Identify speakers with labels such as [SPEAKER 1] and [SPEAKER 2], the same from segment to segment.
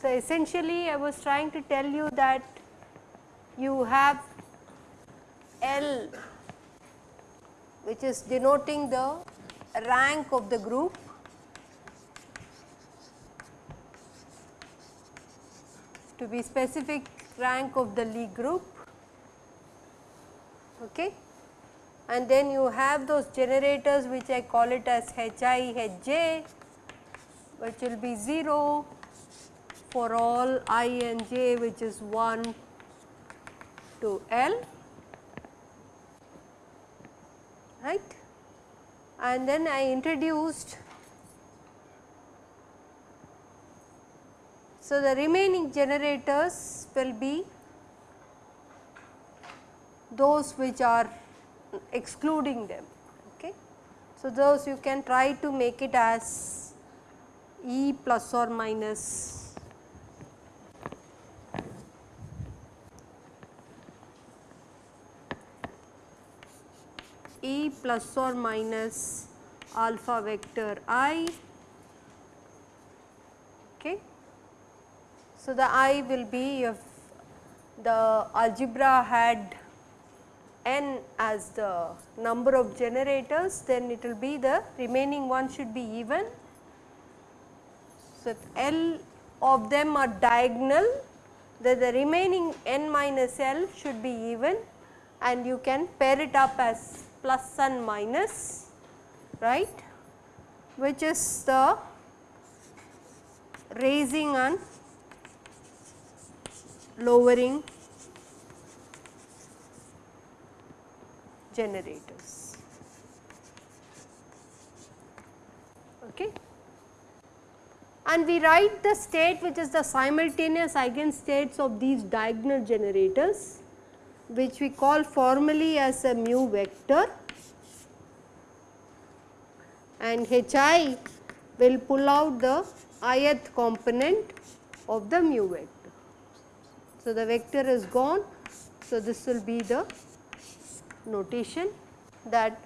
[SPEAKER 1] So, essentially I was trying to tell you that you have L which is denoting the rank of the group be specific rank of the Lie group okay. and then you have those generators which I call it as Hi Hj which will be 0 for all i and j which is 1 to L right and then I introduced so the remaining generators will be those which are excluding them okay. So those you can try to make it as E plus or minus E plus or minus alpha vector i okay. So, the i will be if the algebra had n as the number of generators then it will be the remaining one should be even. So, if L of them are diagonal then the remaining n minus L should be even and you can pair it up as plus and minus right which is the raising and lowering generators. Okay. And we write the state which is the simultaneous eigenstates of these diagonal generators which we call formally as a mu vector and Hi will pull out the ith component of the mu vector. So, the vector is gone. So, this will be the notation that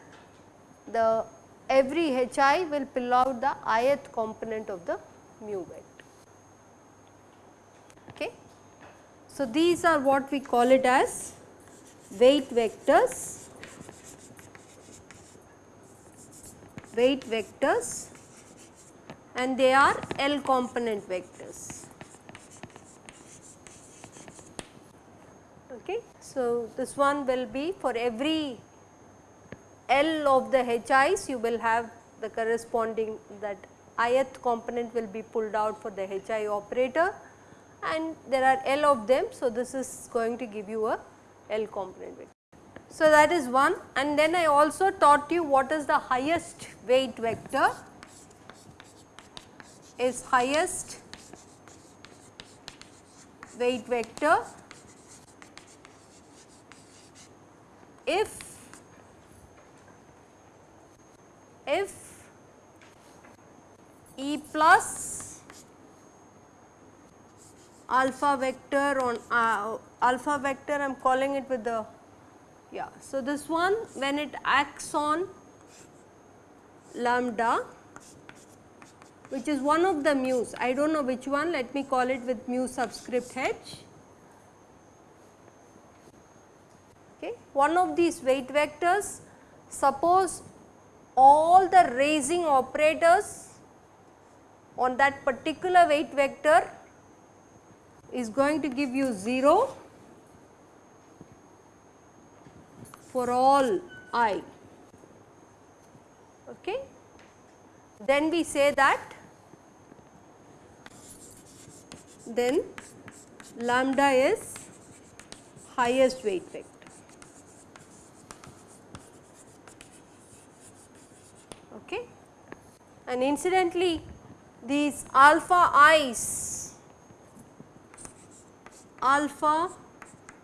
[SPEAKER 1] the every Hi will pull out the ith component of the mu vector. Okay. So, these are what we call it as weight vectors, weight vectors and they are L component vectors. Okay. So, this one will be for every L of the HIs you will have the corresponding that ith component will be pulled out for the HI operator and there are L of them. So, this is going to give you a L component. So, that is one and then I also taught you what is the highest weight vector is highest weight vector if if E plus alpha vector on uh, alpha vector I am calling it with the yeah. So, this one when it acts on lambda which is one of the mu's I do not know which one let me call it with mu subscript h. Okay. One of these weight vectors suppose all the raising operators on that particular weight vector is going to give you 0 for all i. Okay. Then we say that then lambda is highest weight vector. and incidentally these alpha i's alpha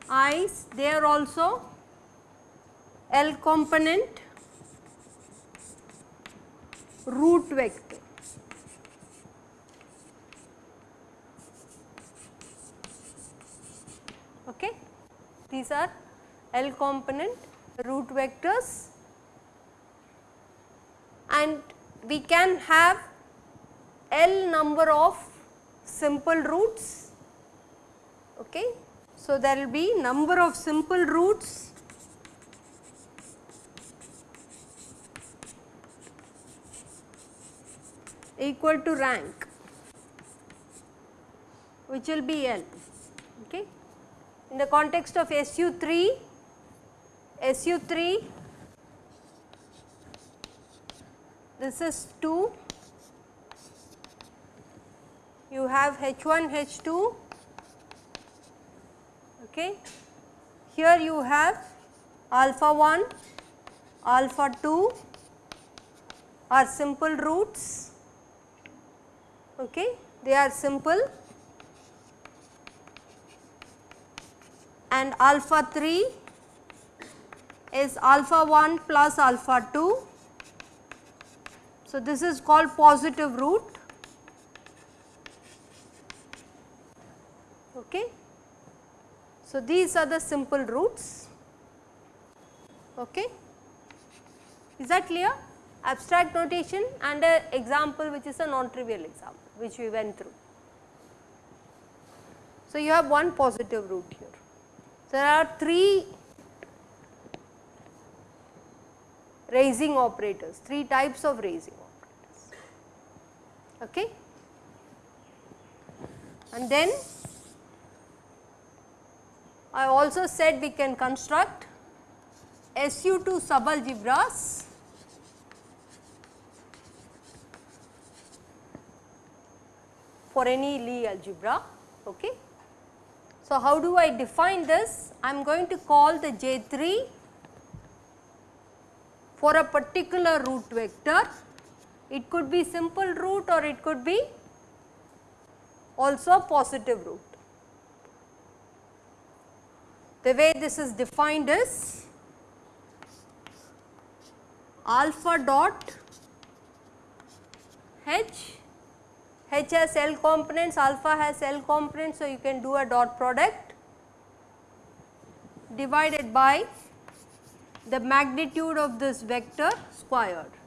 [SPEAKER 1] i's they are also L component root vector. Okay. These are L component root vectors and we can have L number of simple roots. Okay. So, there will be number of simple roots equal to rank which will be L. Okay. In the context of SU3, SU3 this is 2, you have H1, H2, okay. here you have alpha 1, alpha 2 are simple roots, okay. they are simple and alpha 3 is alpha 1 plus alpha 2. So, this is called positive root. Okay. So, these are the simple roots. Okay. Is that clear? Abstract notation and an example which is a non-trivial example which we went through. So, you have one positive root here. There are 3 raising operators, 3 types of raising. Okay. And then I also said we can construct SU2 subalgebras for any Lie algebra. Okay. So, how do I define this? I am going to call the J3 for a particular root vector. It could be simple root or it could be also positive root. The way this is defined is alpha dot h H has L components, alpha has L components. So, you can do a dot product divided by the magnitude of this vector squared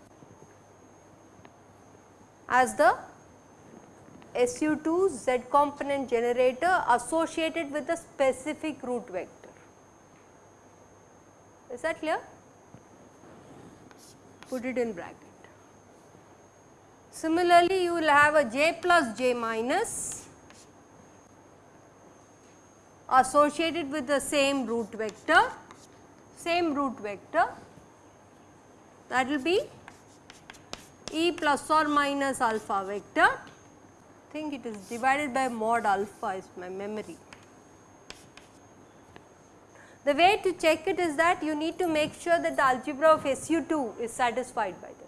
[SPEAKER 1] as the SU2 Z component generator associated with a specific root vector. Is that clear? Put it in bracket. Similarly, you will have a j plus j minus associated with the same root vector, same root vector that will be e plus or minus alpha vector. Think it is divided by mod alpha is my memory. The way to check it is that you need to make sure that the algebra of SU2 is satisfied by that.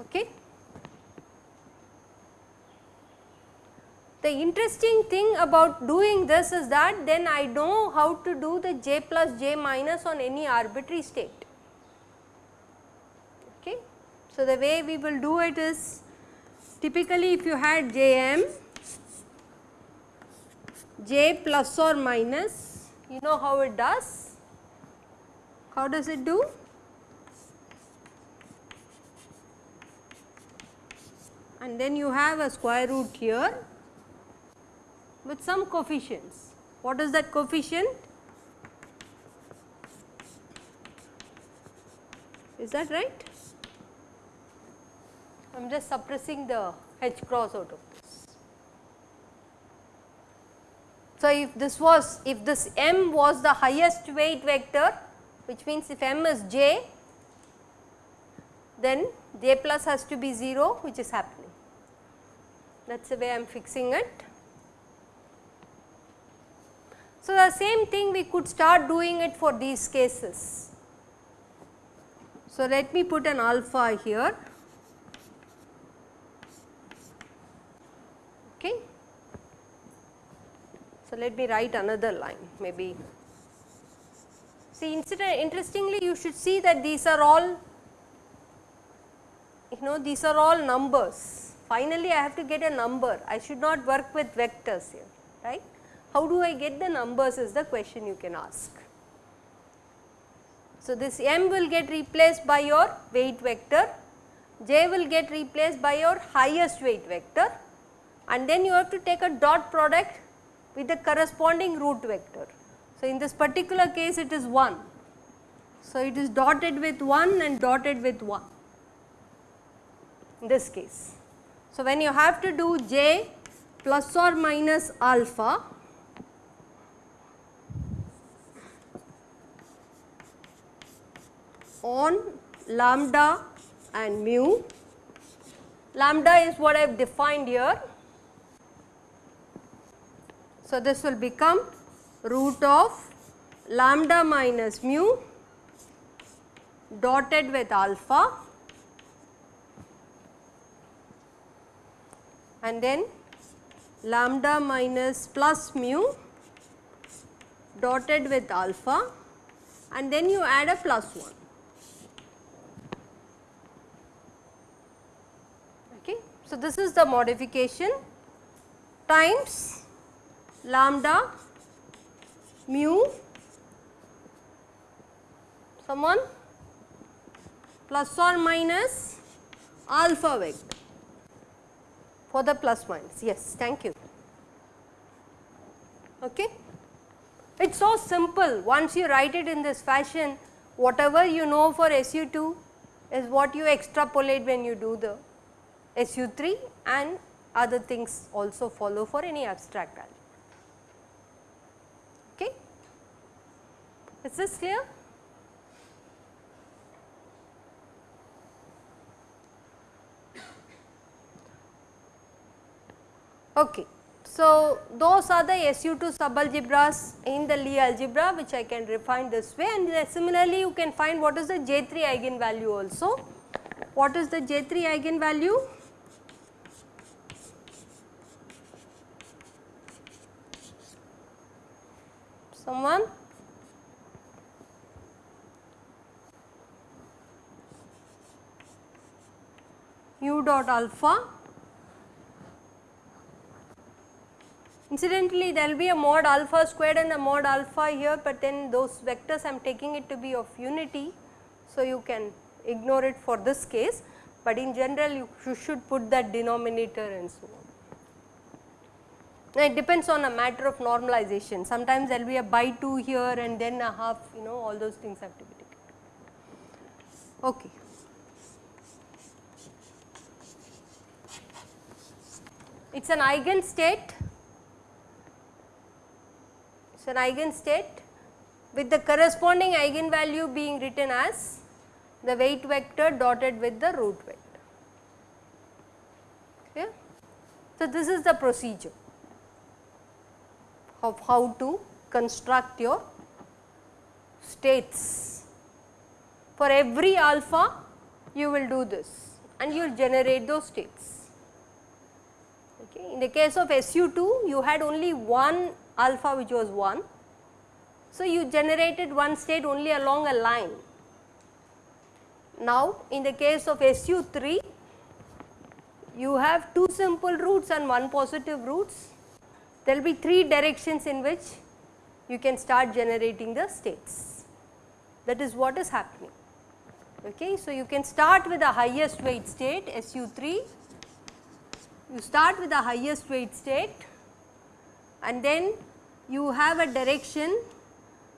[SPEAKER 1] Okay. The interesting thing about doing this is that then I know how to do the j plus j minus on any arbitrary state. So, the way we will do it is typically if you had jm j plus or minus you know how it does. How does it do? and then you have a square root here with some coefficients. What is that coefficient? Is that right? I am just suppressing the h cross out of this. So, if this was if this m was the highest weight vector which means if m is j then j plus has to be 0 which is happening that is the way I am fixing it. So, the same thing we could start doing it for these cases. So, let me put an alpha here. Okay. So, let me write another line maybe. See interestingly you should see that these are all you know these are all numbers finally I have to get a number, I should not work with vectors here. right. How do I get the numbers is the question you can ask. So, this m will get replaced by your weight vector, j will get replaced by your highest weight vector and then you have to take a dot product with the corresponding root vector. So, in this particular case it is 1. So, it is dotted with 1 and dotted with 1 in this case. So, when you have to do j plus or minus alpha on lambda and mu. Lambda is what I have defined here. So, this will become root of lambda minus mu dotted with alpha and then lambda minus plus mu dotted with alpha and then you add a plus 1. Okay. So, this is the modification times lambda mu someone plus or minus alpha vector for the plus minus. Yes thank you. Okay? It's so simple. Once you write it in this fashion whatever you know for SU2 is what you extrapolate when you do the SU3 and other things also follow for any abstract value. Is this clear? Okay. So, those are the SU2 subalgebras in the Lie algebra which I can refine this way and similarly you can find what is the J3 eigenvalue also. What is the J3 eigenvalue? Someone? u dot alpha. Incidentally, there will be a mod alpha squared and a mod alpha here, but then those vectors I am taking it to be of unity. So, you can ignore it for this case, but in general you should put that denominator and so on. Now, it depends on a matter of normalization. Sometimes there will be a by 2 here and then a half, you know, all those things have to be taken. Okay. It is an eigenstate, it is an eigenstate with the corresponding eigenvalue being written as the weight vector dotted with the root vector. Okay. So, this is the procedure of how to construct your states. For every alpha you will do this and you will generate those states. In the case of SU2 you had only one alpha which was 1. So, you generated one state only along a line. Now, in the case of SU3 you have two simple roots and one positive roots. There will be three directions in which you can start generating the states. That is what is happening. Okay. So, you can start with the highest weight state SU3 you start with the highest weight state and then you have a direction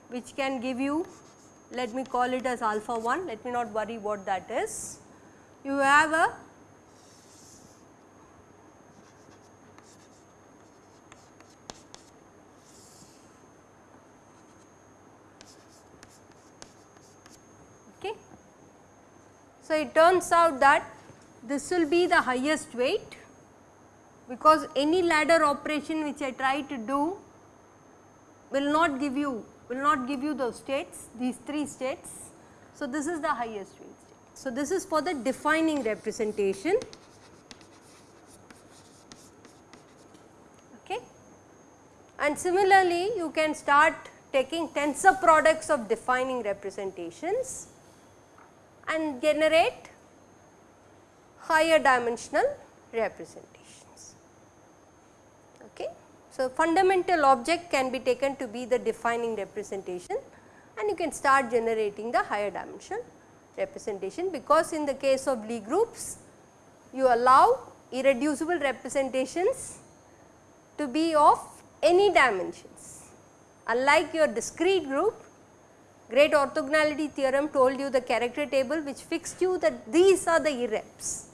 [SPEAKER 1] which can give you let me call it as alpha 1 let me not worry what that is. You have a okay. So, it turns out that this will be the highest weight because any ladder operation which I try to do will not give you will not give you those states these 3 states. So, this is the highest weight state. So, this is for the defining representation okay. and similarly you can start taking tensor products of defining representations and generate higher dimensional representation. So, fundamental object can be taken to be the defining representation and you can start generating the higher dimension representation because in the case of Lie groups you allow irreducible representations to be of any dimensions. Unlike your discrete group, great orthogonality theorem told you the character table which fixed you that these are the irreps.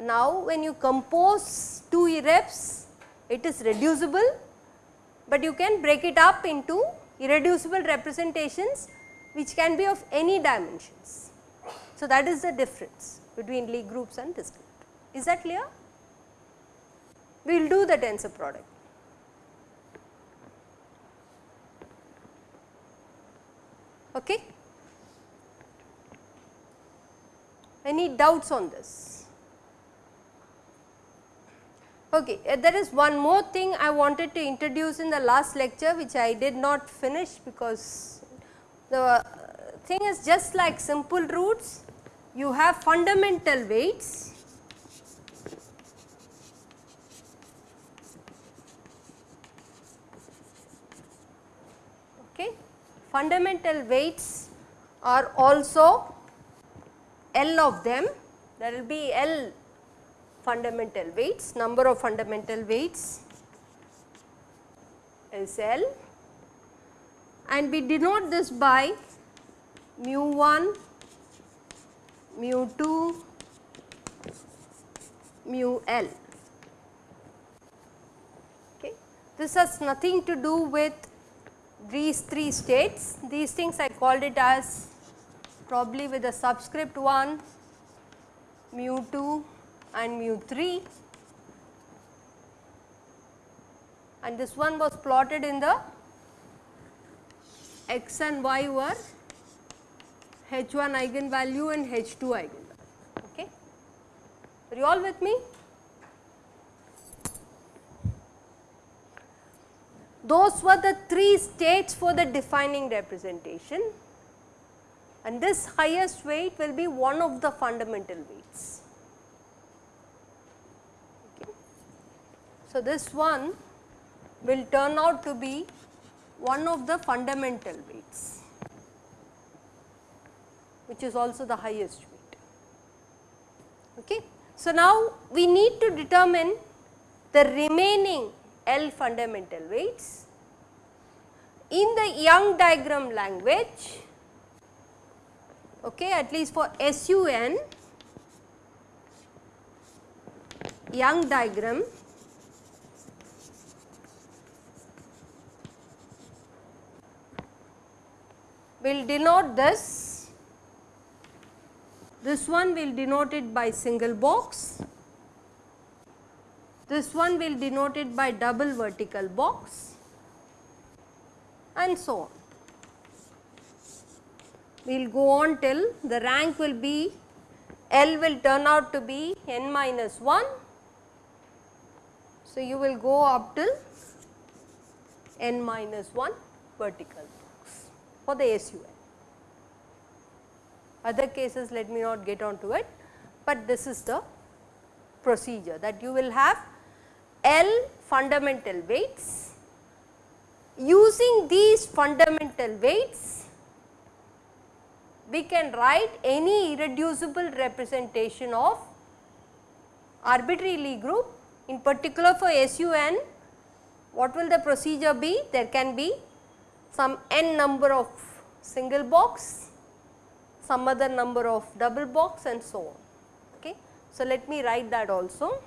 [SPEAKER 1] Now, when you compose two irreps, it is reducible, but you can break it up into irreducible representations which can be of any dimensions. So, that is the difference between Lie groups and discrete. Is that clear? We will do the tensor product. Okay. Any doubts on this? Okay, uh, there is one more thing I wanted to introduce in the last lecture which I did not finish because the thing is just like simple roots, you have fundamental weights okay. Fundamental weights are also L of them, there will be L fundamental weights, number of fundamental weights is L and we denote this by mu 1, mu 2, mu L. Okay. This has nothing to do with these three states, these things I called it as probably with a subscript 1, mu 2, and mu 3 and this one was plotted in the x and y were h1 eigenvalue and h2 eigenvalue. Okay. Are you all with me? Those were the three states for the defining representation and this highest weight will be one of the fundamental weights. So, this one will turn out to be one of the fundamental weights which is also the highest weight. Okay. So, now we need to determine the remaining L fundamental weights. In the Young diagram language, okay, at least for SUN, Young diagram will denote this. This one will denote it by single box. This one will denote it by double vertical box and so on. We will go on till the rank will be L will turn out to be n minus 1. So, you will go up till n minus 1 vertical for the SUN. Other cases let me not get on to it, but this is the procedure that you will have L fundamental weights. Using these fundamental weights, we can write any irreducible representation of arbitrary Lie group. In particular for SUN, what will the procedure be? There can be some n number of single box, some other number of double box and so on. Okay. So, let me write that also.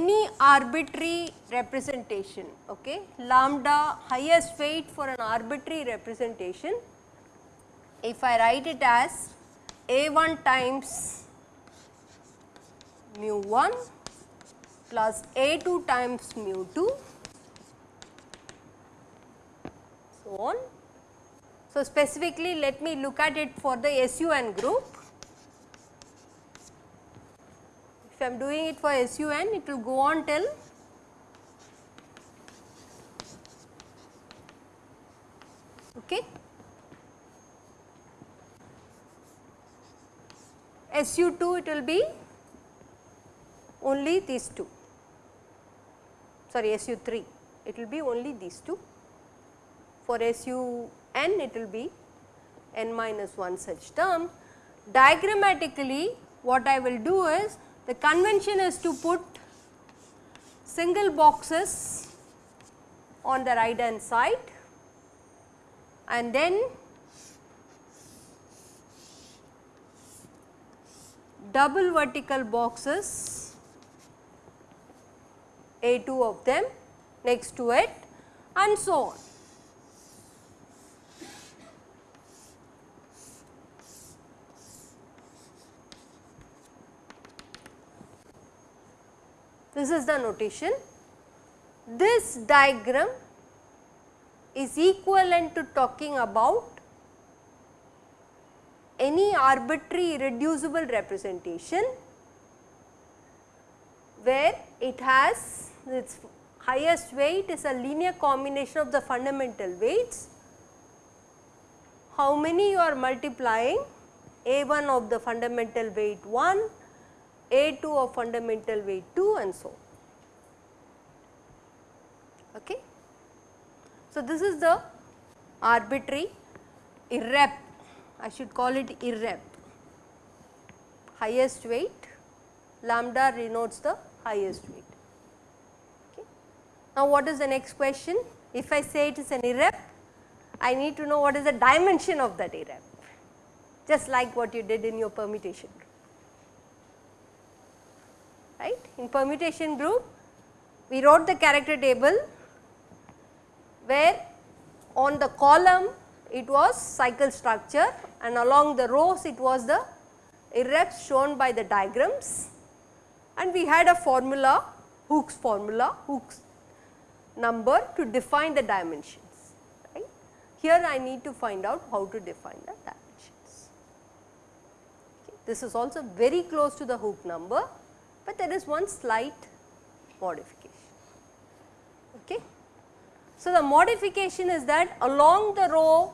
[SPEAKER 1] Any arbitrary representation okay? Lambda highest weight for an arbitrary representation. If I write it as a1 times mu 1 plus a2 times mu 2 so on. So, specifically let me look at it for the SUN group if I am doing it for SUN it will go on till okay. SU2 it will be only these two sorry SU3 it will be only these two for SUN it will be n minus 1 such term. Diagrammatically what I will do is the convention is to put single boxes on the right hand side and then double vertical boxes A 2 of them next to it and so on. This is the notation. This diagram is equivalent to talking about any arbitrary irreducible representation where it has its highest weight is a linear combination of the fundamental weights. How many you are multiplying a 1 of the fundamental weight 1, a 2 of fundamental weight 2 and so on. Okay. So, this is the arbitrary irrep I should call it irrep highest weight lambda denotes the highest weight. Okay. Now, what is the next question? If I say it is an irrep, I need to know what is the dimension of that irrep just like what you did in your permutation. Right? In permutation group, we wrote the character table where on the column it was cycle structure and along the rows it was the irreps shown by the diagrams and we had a formula hook's formula hook's number to define the dimensions right. Here I need to find out how to define the dimensions. Okay. This is also very close to the Hooke number, but there is one slight modification. Okay. So, the modification is that along the row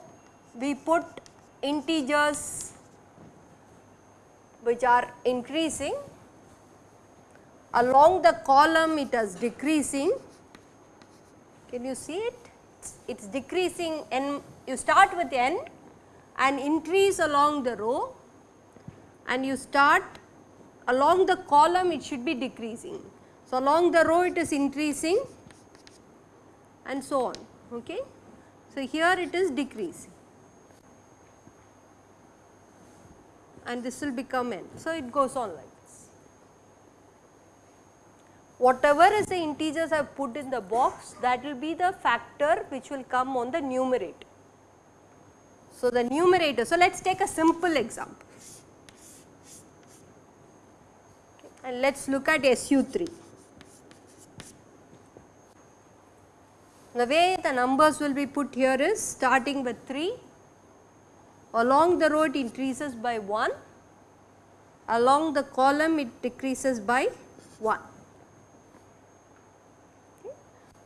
[SPEAKER 1] we put integers which are increasing along the column it is decreasing can you see it it is decreasing n you start with n and increase along the row and you start along the column it should be decreasing. So, along the row it is increasing and so on. Okay. So, here it is decreasing and this will become n. So, it goes on like this. Whatever is the integers I have put in the box that will be the factor which will come on the numerator. So, the numerator, so let us take a simple example okay, and let us look at SU3. The way the numbers will be put here is starting with 3 along the row it increases by 1, along the column it decreases by 1.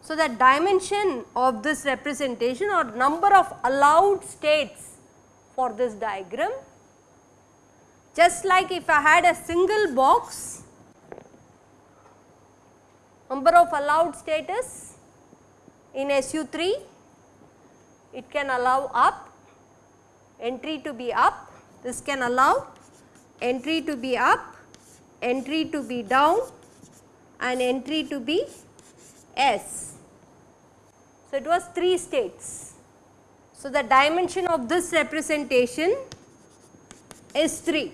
[SPEAKER 1] So, the dimension of this representation or number of allowed states for this diagram just like if I had a single box number of allowed status in SU3 it can allow up entry to be up, this can allow entry to be up, entry to be down and entry to be S. So, it was 3 states. So, the dimension of this representation is 3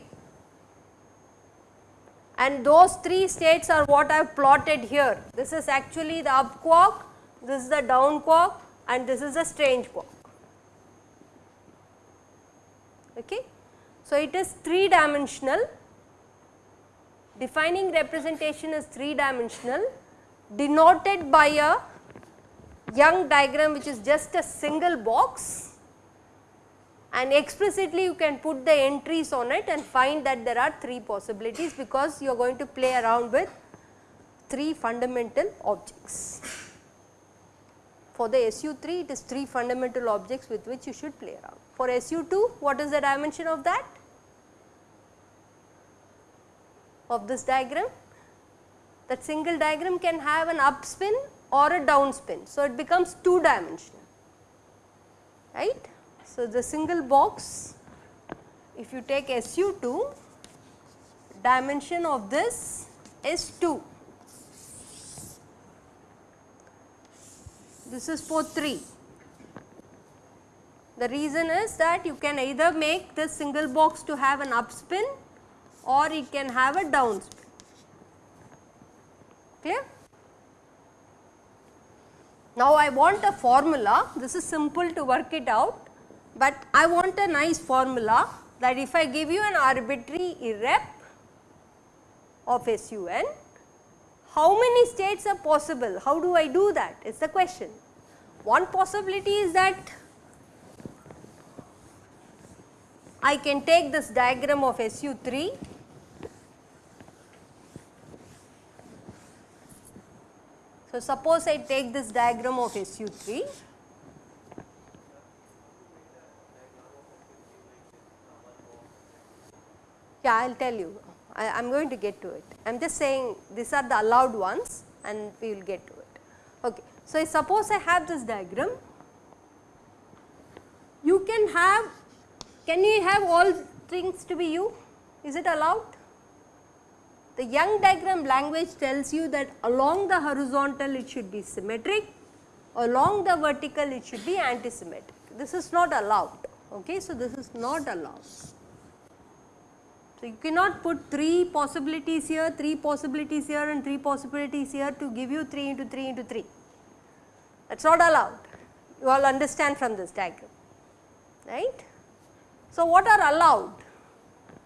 [SPEAKER 1] and those 3 states are what I have plotted here. This is actually the up quark, this is the down quark and this is the strange quark. Okay. So, it is 3 dimensional defining representation is 3 dimensional denoted by a Young diagram which is just a single box and explicitly you can put the entries on it and find that there are 3 possibilities because you are going to play around with 3 fundamental objects. For the SU3 it is 3 fundamental objects with which you should play around. For SU2 what is the dimension of that? Of this diagram? That single diagram can have an up spin or a down spin. So, it becomes 2 dimensional right. So, the single box if you take SU2 dimension of this is 2. This is for 3. The reason is that you can either make this single box to have an up spin or it can have a down spin. Clear? Now, I want a formula, this is simple to work it out, but I want a nice formula that if I give you an arbitrary irrep of SUN, how many states are possible? How do I do that is the question. One possibility is that I can take this diagram of SU3 So, suppose I take this diagram of SU3 yeah I will tell you I am going to get to it. I am just saying these are the allowed ones and we will get to it. Okay. So, suppose I have this diagram you can have can you have all things to be you? is it allowed the Young diagram language tells you that along the horizontal it should be symmetric, along the vertical it should be antisymmetric. This is not allowed. Okay. So, this is not allowed. So, you cannot put 3 possibilities here, 3 possibilities here and 3 possibilities here to give you 3 into 3 into 3. That is not allowed. You all understand from this diagram, right. So, what are allowed?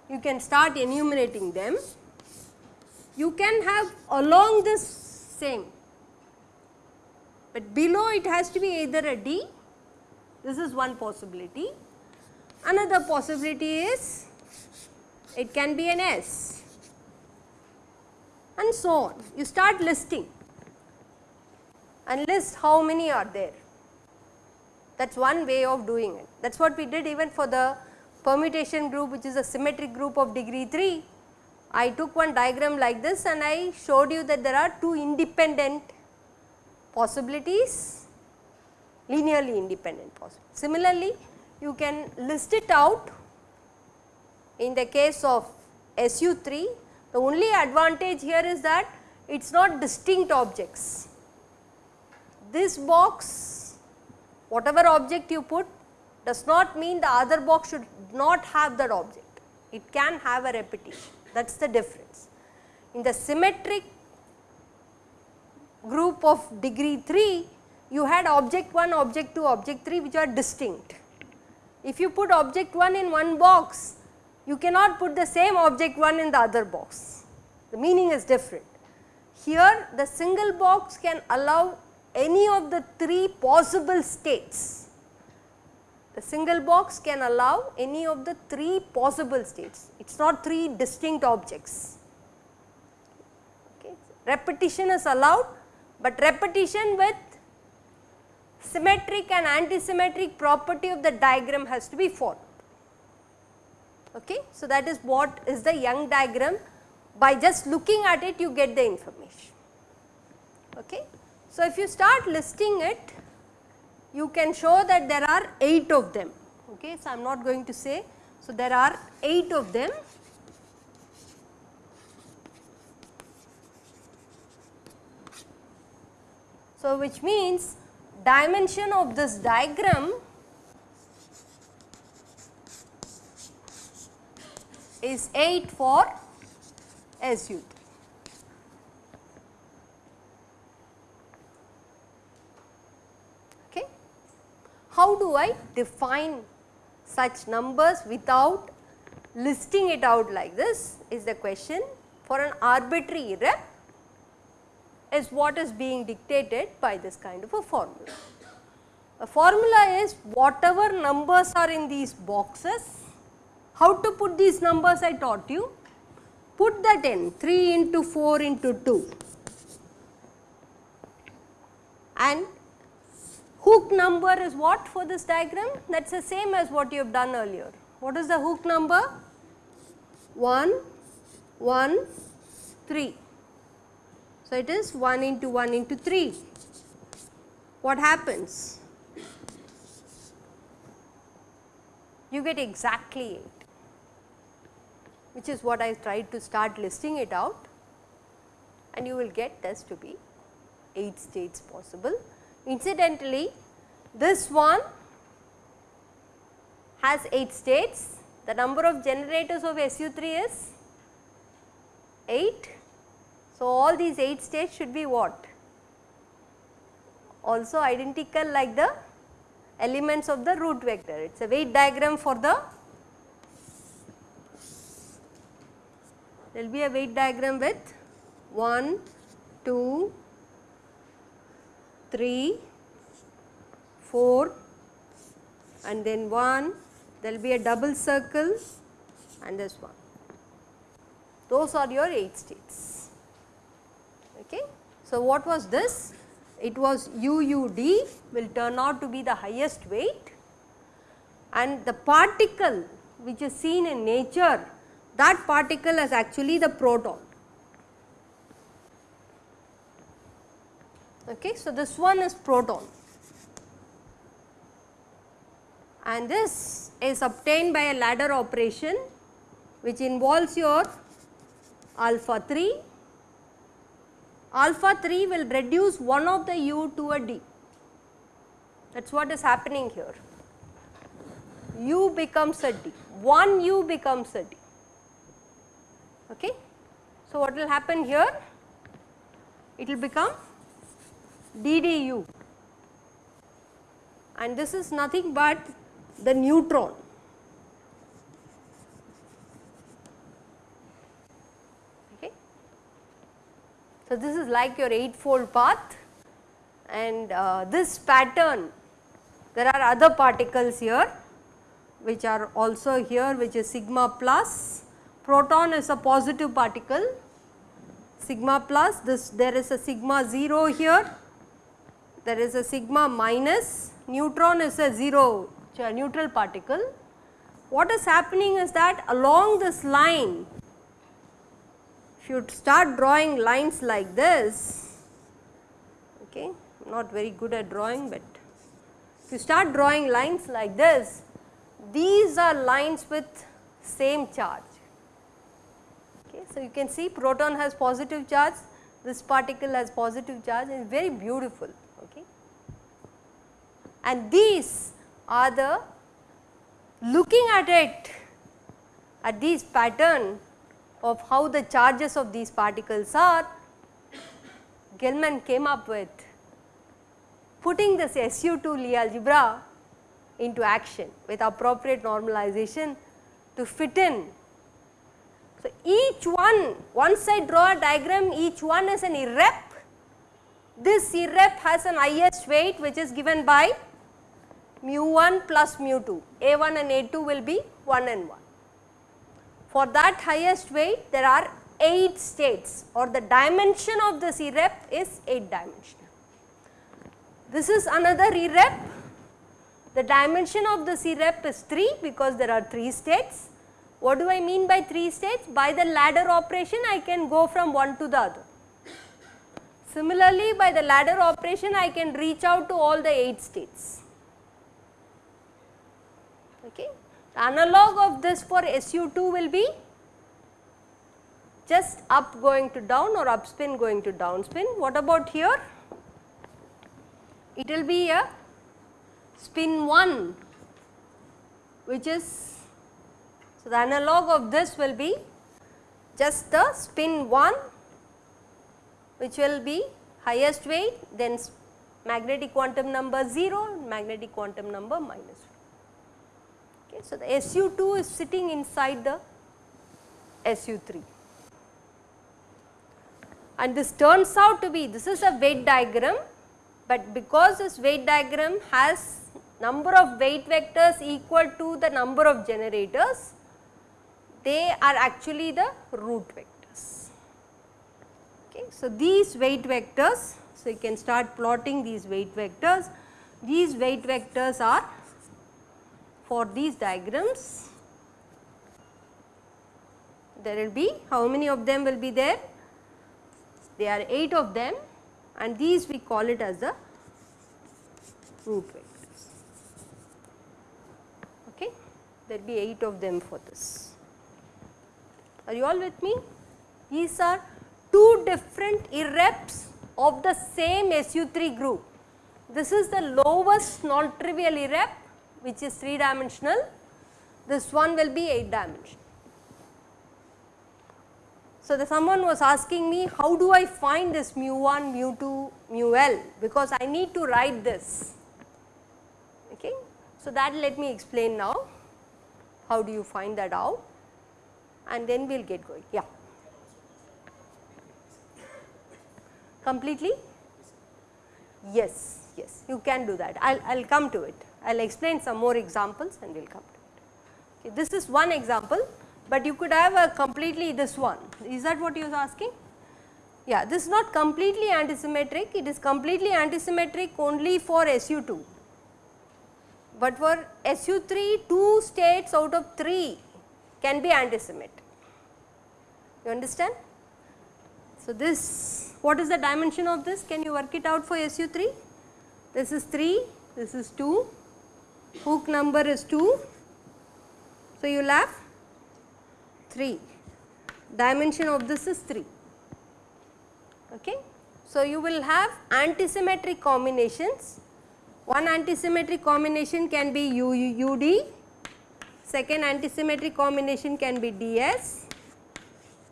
[SPEAKER 1] You can start enumerating them you can have along this same, but below it has to be either a D, this is one possibility. Another possibility is it can be an S and so on. You start listing and list how many are there. That is one way of doing it. That is what we did even for the permutation group which is a symmetric group of degree 3 I took one diagram like this and I showed you that there are two independent possibilities, linearly independent possibilities. Similarly, you can list it out in the case of SU3, the only advantage here is that it is not distinct objects. This box, whatever object you put does not mean the other box should not have that object, it can have a repetition that is the difference. In the symmetric group of degree 3 you had object 1, object 2, object 3 which are distinct. If you put object 1 in one box you cannot put the same object 1 in the other box, the meaning is different. Here the single box can allow any of the 3 possible states the single box can allow any of the 3 possible states, it is not 3 distinct objects. Okay. Repetition is allowed, but repetition with symmetric and antisymmetric property of the diagram has to be followed. Okay. So, that is what is the Young diagram by just looking at it you get the information. Okay. So, if you start listing it you can show that there are 8 of them. Okay. So, I am not going to say. So, there are 8 of them. So, which means dimension of this diagram is 8 for SU3. how do I define such numbers without listing it out like this is the question for an arbitrary rep is what is being dictated by this kind of a formula. The formula is whatever numbers are in these boxes, how to put these numbers I taught you, put that in 3 into 4 into 2 and hook number is what for this diagram that is the same as what you have done earlier. What is the hook number? 1, 1, 3. So, it is 1 into 1 into 3. What happens? You get exactly 8 which is what I tried to start listing it out and you will get this to be 8 states possible. Incidentally, this one has 8 states, the number of generators of SU3 is 8. So, all these 8 states should be what? Also identical like the elements of the root vector. It is a weight diagram for the, there will be a weight diagram with 1, 2, 3, 4 and then 1, there will be a double circle and this one. Those are your 8 states. Okay. So, what was this? It was UUD will turn out to be the highest weight and the particle which is seen in nature that particle is actually the proton. Okay. So, this one is proton and this is obtained by a ladder operation which involves your alpha 3. Alpha 3 will reduce one of the u to a d that is what is happening here. u becomes a d, 1 u becomes a d. Okay. So, what will happen here? It will become DDU and this is nothing but the neutron. Okay. So, this is like your 8 fold path and uh, this pattern there are other particles here which are also here which is sigma plus proton is a positive particle sigma plus this there is a sigma 0 here there is a sigma minus, neutron is a 0 a neutral particle. What is happening is that along this line, if you start drawing lines like this, okay, not very good at drawing, but if you start drawing lines like this, these are lines with same charge. Okay, so you can see proton has positive charge, this particle has positive charge and very beautiful Okay. and these are the looking at it at these pattern of how the charges of these particles are Gell-Mann came up with putting this SU2 Lie algebra into action with appropriate normalization to fit in. So, each one once I draw a diagram each one is an irrep this irrep has an highest weight which is given by mu 1 plus mu 2, A1 and A2 will be 1 and 1. For that highest weight there are 8 states or the dimension of this irrep is 8 dimensional. This is another irrep, the dimension of this irrep is 3 because there are 3 states. What do I mean by 3 states? By the ladder operation I can go from one to the other. Similarly, by the ladder operation I can reach out to all the 8 states. Okay. The analog of this for SU2 will be just up going to down or up spin going to down spin. What about here? It will be a spin 1 which is, so the analog of this will be just the spin 1 which will be highest weight then magnetic quantum number 0 magnetic quantum number 1. Okay. So, the SU2 is sitting inside the SU3 and this turns out to be this is a weight diagram but because this weight diagram has number of weight vectors equal to the number of generators, they are actually the root vectors. Okay. So, these weight vectors, so you can start plotting these weight vectors. These weight vectors are for these diagrams, there will be how many of them will be there? There are 8 of them and these we call it as the root vectors. Okay. There will be 8 of them for this. Are you all with me? These are two different irreps of the same SU3 group. This is the lowest non-trivial irrep which is 3 dimensional, this one will be 8 dimensional. So, the someone was asking me how do I find this mu 1, mu 2, mu L because I need to write this. Okay. So, that let me explain now how do you find that out and then we will get going. Yeah. Completely? Yes, yes, you can do that. I will come to it. I will explain some more examples and we will come to it. Okay, this is one example, but you could have a completely this one. Is that what you are asking? Yeah, this is not completely antisymmetric, it is completely antisymmetric only for SU2. But for SU3, 2 states out of 3 can be antisymmetric. You understand? So, this what is the dimension of this? Can you work it out for SU3? This is 3, this is 2, hook number is 2. So, you will have 3, dimension of this is 3. Okay. So, you will have antisymmetric combinations. One antisymmetric combination can be U, U, UD, second antisymmetric combination can be DS,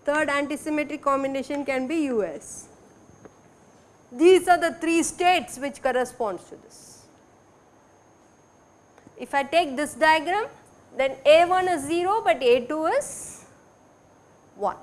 [SPEAKER 1] third antisymmetric combination can be US. These are the 3 states which corresponds to this. If I take this diagram then A1 is 0 but A2 is 1.